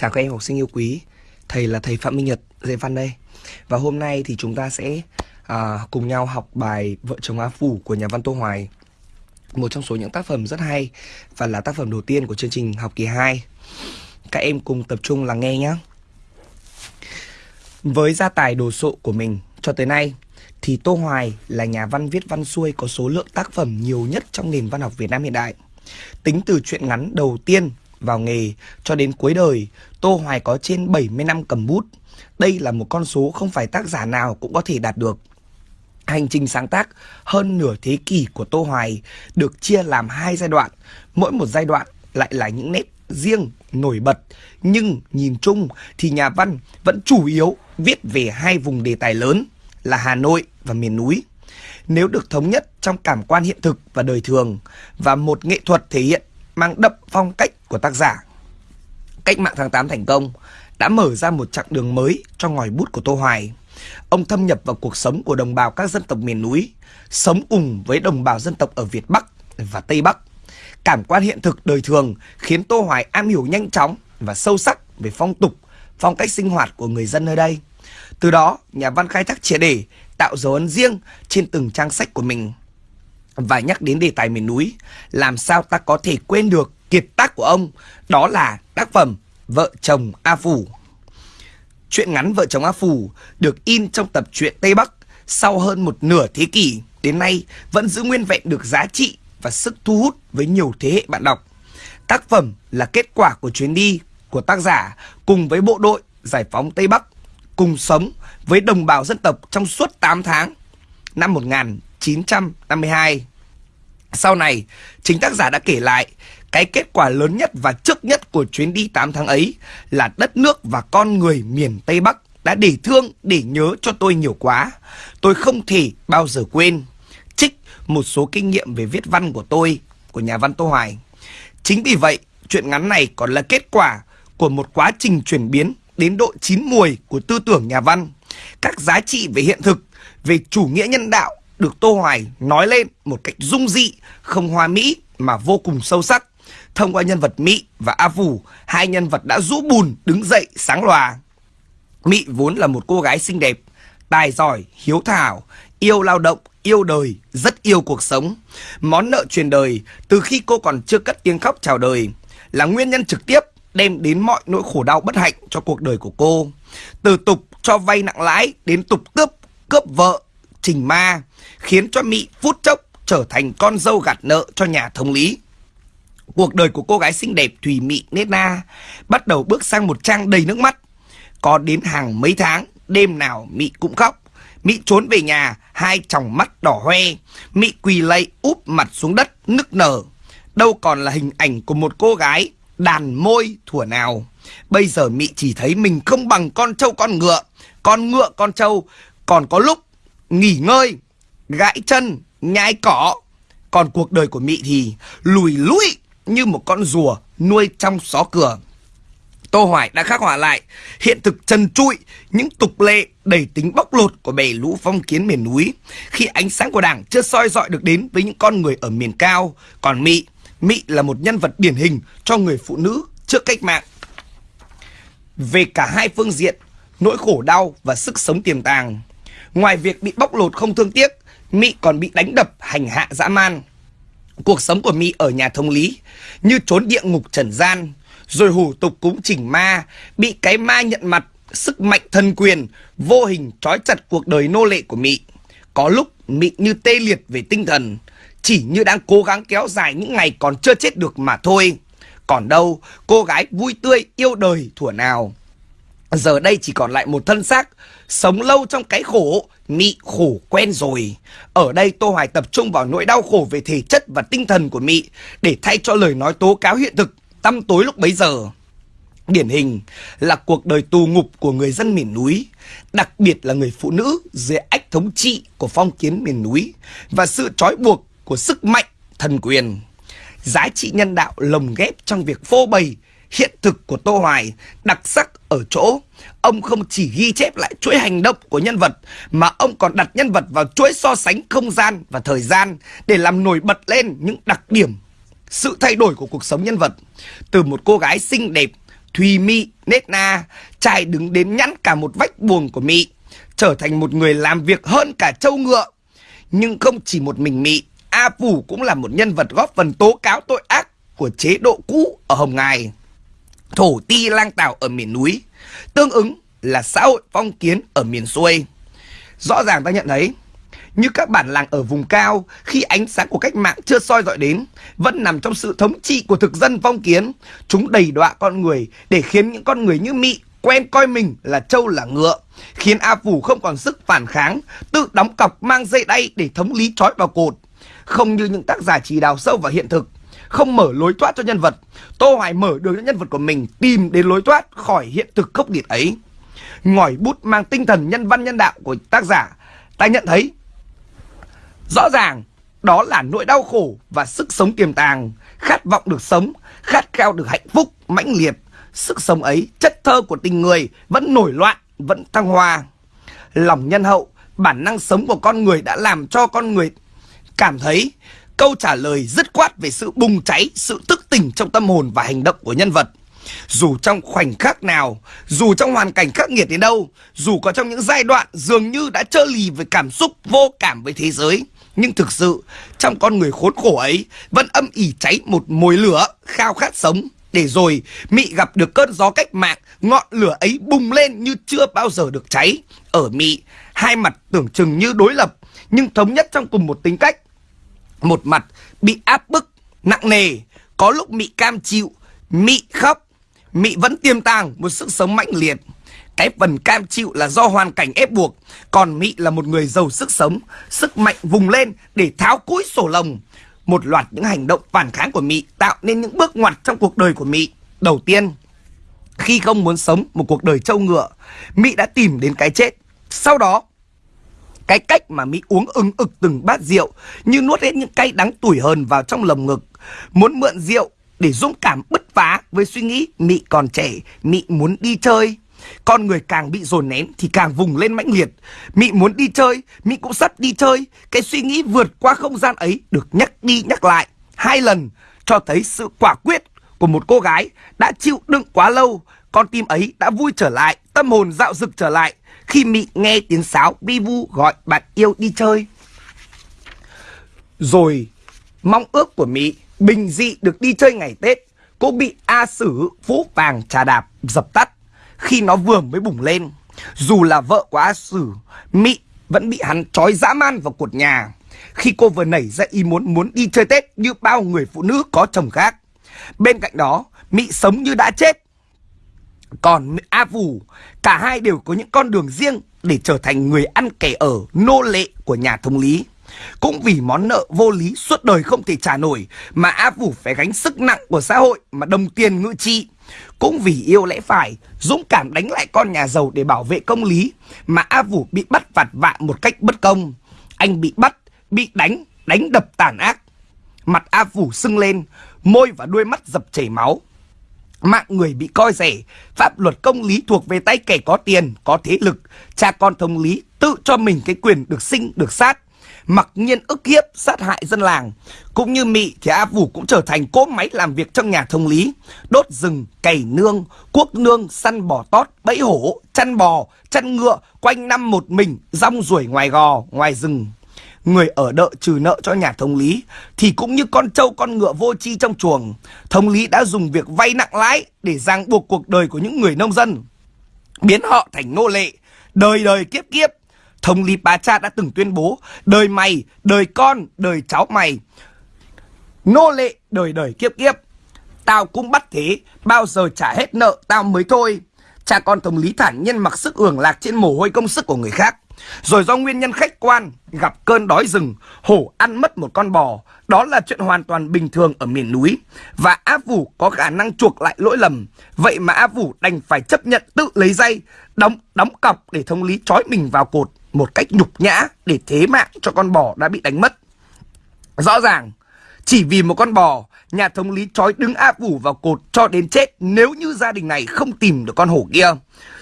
Chào các em học sinh yêu quý. Thầy là thầy Phạm Minh Nhật, dạy văn đây. Và hôm nay thì chúng ta sẽ à, cùng nhau học bài Vợ chồng á Phủ của nhà văn Tô Hoài. Một trong số những tác phẩm rất hay Và là tác phẩm đầu tiên của chương trình học kỳ 2 Các em cùng tập trung lắng nghe nhé Với gia tài đồ sộ của mình cho tới nay Thì Tô Hoài là nhà văn viết văn xuôi có số lượng tác phẩm nhiều nhất trong nền văn học Việt Nam hiện đại. Tính từ truyện ngắn đầu tiên vào nghề cho đến cuối đời, Tô Hoài có trên 70 năm cầm bút. Đây là một con số không phải tác giả nào cũng có thể đạt được. Hành trình sáng tác hơn nửa thế kỷ của Tô Hoài được chia làm hai giai đoạn, mỗi một giai đoạn lại là những nét riêng nổi bật, nhưng nhìn chung thì nhà văn vẫn chủ yếu viết về hai vùng đề tài lớn là Hà Nội và miền núi. Nếu được thống nhất trong cảm quan hiện thực và đời thường và một nghệ thuật thể hiện mang đậm phong cách của tác giả. Cách mạng tháng 8 thành công đã mở ra một chặng đường mới cho ngòi bút của Tô Hoài. Ông thâm nhập vào cuộc sống của đồng bào các dân tộc miền núi, sống cùng với đồng bào dân tộc ở Việt Bắc và Tây Bắc. Cảm quan hiện thực đời thường khiến Tô Hoài am hiểu nhanh chóng và sâu sắc về phong tục, phong cách sinh hoạt của người dân nơi đây. Từ đó, nhà văn khai thác triệt để tạo dấu ấn riêng trên từng trang sách của mình. Và nhắc đến đề tài miền núi, làm sao ta có thể quên được kiệt tác của ông, đó là tác phẩm Vợ chồng A Phủ. Chuyện ngắn Vợ chồng A Phủ được in trong tập truyện Tây Bắc sau hơn một nửa thế kỷ đến nay vẫn giữ nguyên vẹn được giá trị và sức thu hút với nhiều thế hệ bạn đọc. Tác phẩm là kết quả của chuyến đi của tác giả cùng với bộ đội giải phóng Tây Bắc cùng sống với đồng bào dân tộc trong suốt 8 tháng năm 1952. Sau này, chính tác giả đã kể lại cái kết quả lớn nhất và trước nhất của chuyến đi 8 tháng ấy là đất nước và con người miền Tây Bắc đã để thương, để nhớ cho tôi nhiều quá. Tôi không thể bao giờ quên. Trích một số kinh nghiệm về viết văn của tôi, của nhà văn Tô Hoài. Chính vì vậy, chuyện ngắn này còn là kết quả của một quá trình chuyển biến đến độ chín mùi của tư tưởng nhà văn. Các giá trị về hiện thực, về chủ nghĩa nhân đạo được Tô Hoài nói lên một cách dung dị, không hoa mỹ mà vô cùng sâu sắc. Thông qua nhân vật Mỹ và A Phủ, hai nhân vật đã rũ bùn đứng dậy sáng lòa. Mỹ vốn là một cô gái xinh đẹp, tài giỏi, hiếu thảo, yêu lao động, yêu đời, rất yêu cuộc sống. Món nợ truyền đời từ khi cô còn chưa cất tiếng khóc chào đời là nguyên nhân trực tiếp đem đến mọi nỗi khổ đau bất hạnh cho cuộc đời của cô. Từ tục cho vay nặng lãi đến tục cướp, cướp vợ, trình ma, khiến cho Mỹ phút chốc trở thành con dâu gạt nợ cho nhà thống lý. Cuộc đời của cô gái xinh đẹp Thùy Mị Nết Na bắt đầu bước sang một trang đầy nước mắt. Có đến hàng mấy tháng, đêm nào Mị cũng khóc. Mị trốn về nhà, hai tròng mắt đỏ hoe. Mị quỳ lạy úp mặt xuống đất, nức nở. Đâu còn là hình ảnh của một cô gái đàn môi thủa nào. Bây giờ Mị chỉ thấy mình không bằng con trâu con ngựa. Con ngựa con trâu còn có lúc nghỉ ngơi, gãi chân, nhai cỏ. Còn cuộc đời của Mị thì lùi lũi như một con rùa nuôi trong xó cửa. Tô Hoài đã khắc họa lại hiện thực trần trụi những tục lệ đầy tính bóc lột của bè lũ phong kiến miền núi khi ánh sáng của đảng chưa soi dọi được đến với những con người ở miền cao. Còn Mị, Mị là một nhân vật điển hình cho người phụ nữ trước cách mạng. Về cả hai phương diện, nỗi khổ đau và sức sống tiềm tàng. Ngoài việc bị bóc lột không thương tiếc, mỹ còn bị đánh đập hành hạ dã man. Cuộc sống của Mỹ ở nhà thông lý như trốn địa ngục trần gian, rồi hủ tục cúng chỉnh ma, bị cái ma nhận mặt, sức mạnh thần quyền, vô hình trói chặt cuộc đời nô lệ của Mỹ. Có lúc Mỹ như tê liệt về tinh thần, chỉ như đang cố gắng kéo dài những ngày còn chưa chết được mà thôi. Còn đâu, cô gái vui tươi yêu đời thủa nào. Giờ đây chỉ còn lại một thân xác, sống lâu trong cái khổ, Mị khổ quen rồi. Ở đây Tô Hoài tập trung vào nỗi đau khổ về thể chất và tinh thần của Mị để thay cho lời nói tố cáo hiện thực, tăm tối lúc bấy giờ. Điển hình là cuộc đời tù ngục của người dân miền núi, đặc biệt là người phụ nữ dưới ách thống trị của phong kiến miền núi và sự trói buộc của sức mạnh thần quyền. Giá trị nhân đạo lồng ghép trong việc phô bày hiện thực của Tô Hoài đặc sắc ở chỗ ông không chỉ ghi chép lại chuỗi hành động của nhân vật mà ông còn đặt nhân vật vào chuỗi so sánh không gian và thời gian để làm nổi bật lên những đặc điểm sự thay đổi của cuộc sống nhân vật từ một cô gái xinh đẹp Thùy Mị, Nết Na, trai đứng đến nhẵn cả một vách buồng của Mị, trở thành một người làm việc hơn cả trâu ngựa. Nhưng không chỉ một mình Mị, A Phủ cũng là một nhân vật góp phần tố cáo tội ác của chế độ cũ ở Hồng Ngài. Thổ ti lang tảo ở miền núi, tương ứng là xã hội phong kiến ở miền xuôi. Rõ ràng ta nhận thấy, như các bản làng ở vùng cao khi ánh sáng của cách mạng chưa soi dọi đến, vẫn nằm trong sự thống trị của thực dân phong kiến. Chúng đầy đọa con người để khiến những con người như Mị quen coi mình là trâu là ngựa, khiến A Phủ không còn sức phản kháng, tự đóng cọc mang dây đay để thống lý trói vào cột. Không như những tác giả chỉ đào sâu vào hiện thực, không mở lối thoát cho nhân vật, Tô Hoài mở đường cho nhân vật của mình tìm đến lối thoát khỏi hiện thực khốc liệt ấy. Ngòi bút mang tinh thần nhân văn nhân đạo của tác giả, ta nhận thấy rõ ràng đó là nỗi đau khổ và sức sống tiềm tàng, khát vọng được sống, khát khao được hạnh phúc mãnh liệt. Sức sống ấy, chất thơ của tình người vẫn nổi loạn, vẫn thăng hoa. Lòng nhân hậu, bản năng sống của con người đã làm cho con người cảm thấy câu trả lời dứt khoát về sự bùng cháy, sự tức tỉnh trong tâm hồn và hành động của nhân vật. Dù trong khoảnh khắc nào, dù trong hoàn cảnh khắc nghiệt đến đâu, dù có trong những giai đoạn dường như đã trơ lì với cảm xúc vô cảm với thế giới, nhưng thực sự trong con người khốn khổ ấy vẫn âm ỉ cháy một mối lửa khao khát sống. Để rồi Mị gặp được cơn gió cách mạng, ngọn lửa ấy bùng lên như chưa bao giờ được cháy. Ở Mị, hai mặt tưởng chừng như đối lập, nhưng thống nhất trong cùng một tính cách. Một mặt bị áp bức, nặng nề, có lúc Mị cam chịu, Mị khóc, Mị vẫn tiềm tàng một sức sống mãnh liệt. Cái phần cam chịu là do hoàn cảnh ép buộc, còn Mị là một người giàu sức sống, sức mạnh vùng lên để tháo cúi sổ lồng. Một loạt những hành động phản kháng của Mị tạo nên những bước ngoặt trong cuộc đời của Mị. Đầu tiên, khi không muốn sống một cuộc đời trâu ngựa, Mị đã tìm đến cái chết. Sau đó, cái cách mà Mỹ uống ưng ực từng bát rượu như nuốt hết những cay đắng tủi hờn vào trong lồng ngực. Muốn mượn rượu để dũng cảm bứt phá với suy nghĩ Mỹ còn trẻ, Mỹ muốn đi chơi. Con người càng bị dồn nén thì càng vùng lên mãnh liệt. Mỹ muốn đi chơi, Mỹ cũng sắp đi chơi. Cái suy nghĩ vượt qua không gian ấy được nhắc đi nhắc lại. Hai lần cho thấy sự quả quyết của một cô gái đã chịu đựng quá lâu. Con tim ấy đã vui trở lại, tâm hồn dạo dực trở lại khi Mị nghe tiếng sáo bi vu gọi bạn yêu đi chơi. Rồi mong ước của Mị bình dị được đi chơi ngày Tết cũng bị A Sử Phú Vàng trà đạp dập tắt khi nó vừa mới bùng lên. Dù là vợ của A Sử, Mị vẫn bị hắn trói dã man vào cột nhà khi cô vừa nảy ra ý muốn muốn đi chơi Tết như bao người phụ nữ có chồng khác. Bên cạnh đó, Mị sống như đã chết còn A Vũ, cả hai đều có những con đường riêng để trở thành người ăn kẻ ở nô lệ của nhà thống lý. Cũng vì món nợ vô lý suốt đời không thể trả nổi mà A Vũ phải gánh sức nặng của xã hội mà đồng tiền ngự trị. Cũng vì yêu lẽ phải, dũng cảm đánh lại con nhà giàu để bảo vệ công lý mà A Vũ bị bắt vặt vạ một cách bất công. Anh bị bắt, bị đánh, đánh đập tàn ác. Mặt A Vũ sưng lên, môi và đuôi mắt dập chảy máu. Mạng người bị coi rẻ, pháp luật công lý thuộc về tay kẻ có tiền, có thế lực. Cha con thống lý tự cho mình cái quyền được sinh, được sát. Mặc nhiên ức hiếp, sát hại dân làng. Cũng như Mị thì A Vũ cũng trở thành cỗ máy làm việc trong nhà thông lý. Đốt rừng, cày nương, cuốc nương, săn bò tót, bẫy hổ, chăn bò, chăn ngựa, quanh năm một mình, rong ruổi ngoài gò, ngoài rừng người ở đợ trừ nợ cho nhà thống lý thì cũng như con trâu con ngựa vô chi trong chuồng. Thống lý đã dùng việc vay nặng lãi để ràng buộc cuộc đời của những người nông dân, biến họ thành nô lệ, đời đời kiếp kiếp. Thống lý bá cha đã từng tuyên bố đời mày, đời con, đời cháu mày. Nô lệ đời đời kiếp kiếp. Tao cũng bắt thế, bao giờ trả hết nợ tao mới thôi. Cha con thống lý thản nhiên mặc sức hưởng lạc trên mồ hôi công sức của người khác. Rồi do nguyên nhân khách quan, gặp cơn đói rừng, hổ ăn mất một con bò. Đó là chuyện hoàn toàn bình thường ở miền núi. Và A Vũ có khả năng chuộc lại lỗi lầm. Vậy mà A Vũ đành phải chấp nhận tự lấy dây, đóng đóng cọc để thông lý trói mình vào cột một cách nhục nhã để thế mạng cho con bò đã bị đánh mất. Rõ ràng, chỉ vì một con bò, nhà thống lý trói đứng áp ủ vào cột cho đến chết nếu như gia đình này không tìm được con hổ kia.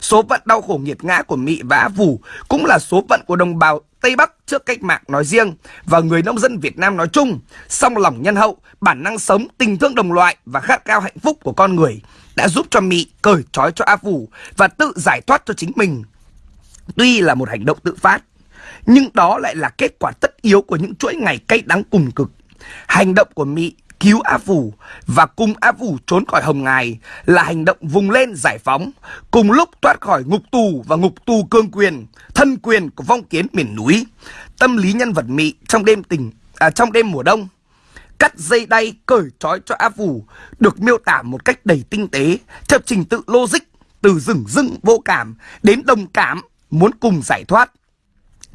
Số phận đau khổ nghiệt ngã của Mị và Á Phủ cũng là số phận của đồng bào Tây Bắc trước cách mạng nói riêng và người nông dân Việt Nam nói chung. Song lòng nhân hậu, bản năng sống, tình thương đồng loại và khát khao hạnh phúc của con người đã giúp cho Mị cởi trói cho Á Phủ và tự giải thoát cho chính mình. Tuy là một hành động tự phát, nhưng đó lại là kết quả tất yếu của những chuỗi ngày cay đắng cùng cực. Hành động của Mỹ cứu Á Phủ và cùng Á Phủ trốn khỏi Hồng Ngài là hành động vùng lên giải phóng, cùng lúc thoát khỏi ngục tù và ngục tù cương quyền, thân quyền của vong kiến miền núi. Tâm lý nhân vật Mỹ trong đêm tình à, trong đêm mùa đông cắt dây đay cởi trói cho Á Phủ được miêu tả một cách đầy tinh tế, theo trình tự logic từ rừng rưng vô cảm đến đồng cảm muốn cùng giải thoát.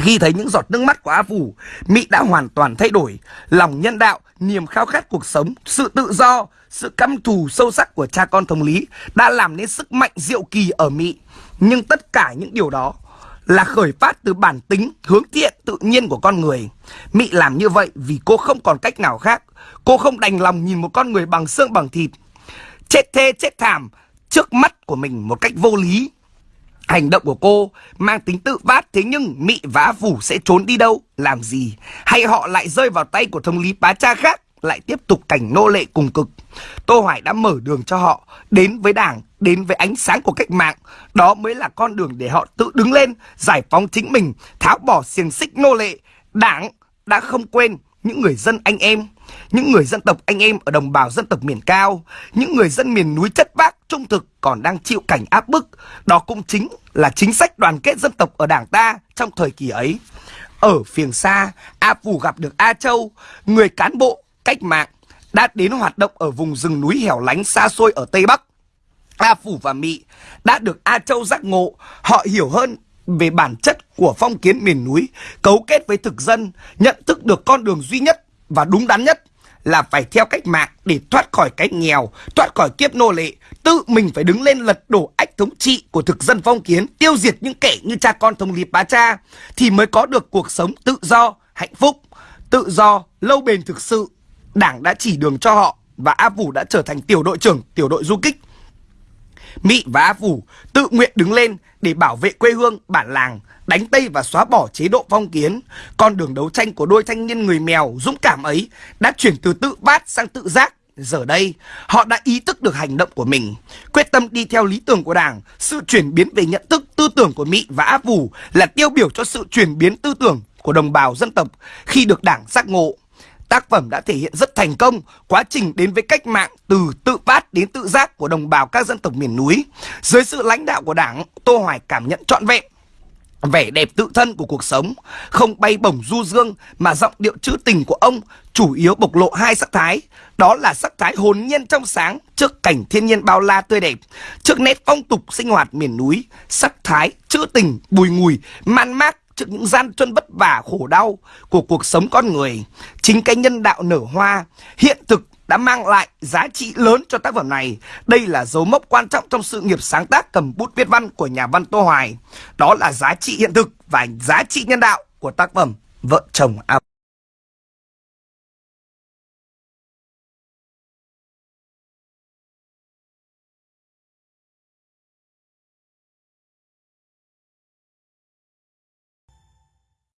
Khi thấy những giọt nước mắt của A Phủ, Mỹ đã hoàn toàn thay đổi. Lòng nhân đạo, niềm khao khát cuộc sống, sự tự do, sự căm thù sâu sắc của cha con thống lý đã làm nên sức mạnh diệu kỳ ở Mỹ. Nhưng tất cả những điều đó là khởi phát từ bản tính hướng thiện tự nhiên của con người. Mỹ làm như vậy vì cô không còn cách nào khác. Cô không đành lòng nhìn một con người bằng xương bằng thịt. Chết thê chết thảm trước mắt của mình một cách vô lý. Hành động của cô mang tính tự phát thế nhưng Mị và Phủ sẽ trốn đi đâu, làm gì? Hay họ lại rơi vào tay của thống lý bá cha khác, lại tiếp tục cảnh nô lệ cùng cực? Tô Hoài đã mở đường cho họ đến với đảng, đến với ánh sáng của cách mạng. Đó mới là con đường để họ tự đứng lên, giải phóng chính mình, tháo bỏ xiềng xích nô lệ. Đảng đã không quên những người dân anh em, những người dân tộc anh em ở đồng bào dân tộc miền cao, những người dân miền núi chất bác trung thực còn đang chịu cảnh áp bức. Đó cũng chính là chính sách đoàn kết dân tộc ở đảng ta trong thời kỳ ấy. Ở phiền xa, A Phù gặp được A Châu, người cán bộ cách mạng đã đến hoạt động ở vùng rừng núi hẻo lánh xa xôi ở Tây Bắc. A Phủ và Mị đã được A Châu giác ngộ, họ hiểu hơn về bản chất của phong kiến miền núi, cấu kết với thực dân, nhận thức được con đường duy nhất và đúng đắn nhất là phải theo cách mạng để thoát khỏi cái nghèo, thoát khỏi kiếp nô lệ, tự mình phải đứng lên lật đổ ách thống trị của thực dân phong kiến, tiêu diệt những kẻ như cha con thống lý bá cha thì mới có được cuộc sống tự do, hạnh phúc, tự do, lâu bền thực sự. Đảng đã chỉ đường cho họ và A Vũ đã trở thành tiểu đội trưởng tiểu đội du kích. Mỹ và A Phủ tự nguyện đứng lên để bảo vệ quê hương, bản làng, đánh Tây và xóa bỏ chế độ phong kiến. Con đường đấu tranh của đôi thanh niên người mèo dũng cảm ấy đã chuyển từ tự bát sang tự giác. Giờ đây, họ đã ý thức được hành động của mình, quyết tâm đi theo lý tưởng của Đảng. Sự chuyển biến về nhận thức tư tưởng của Mỹ và Áp Vũ là tiêu biểu cho sự chuyển biến tư tưởng của đồng bào dân tộc khi được Đảng giác ngộ. Tác phẩm đã thể hiện rất thành công quá trình đến với cách mạng từ tự phát đến tự giác của đồng bào các dân tộc miền núi. Dưới sự lãnh đạo của Đảng, Tô Hoài cảm nhận trọn vẹn vẻ đẹp tự thân của cuộc sống, không bay bổng du dương mà giọng điệu trữ tình của ông chủ yếu bộc lộ hai sắc thái, đó là sắc thái hồn nhiên trong sáng trước cảnh thiên nhiên bao la tươi đẹp, trước nét phong tục sinh hoạt miền núi, sắc thái trữ tình bùi ngùi man mác trước những gian truân vất vả khổ đau của cuộc sống con người. Chính cái nhân đạo nở hoa, hiện thực đã mang lại giá trị lớn cho tác phẩm này. Đây là dấu mốc quan trọng trong sự nghiệp sáng tác cầm bút viết văn của nhà văn Tô Hoài. Đó là giá trị hiện thực và giá trị nhân đạo của tác phẩm Vợ chồng A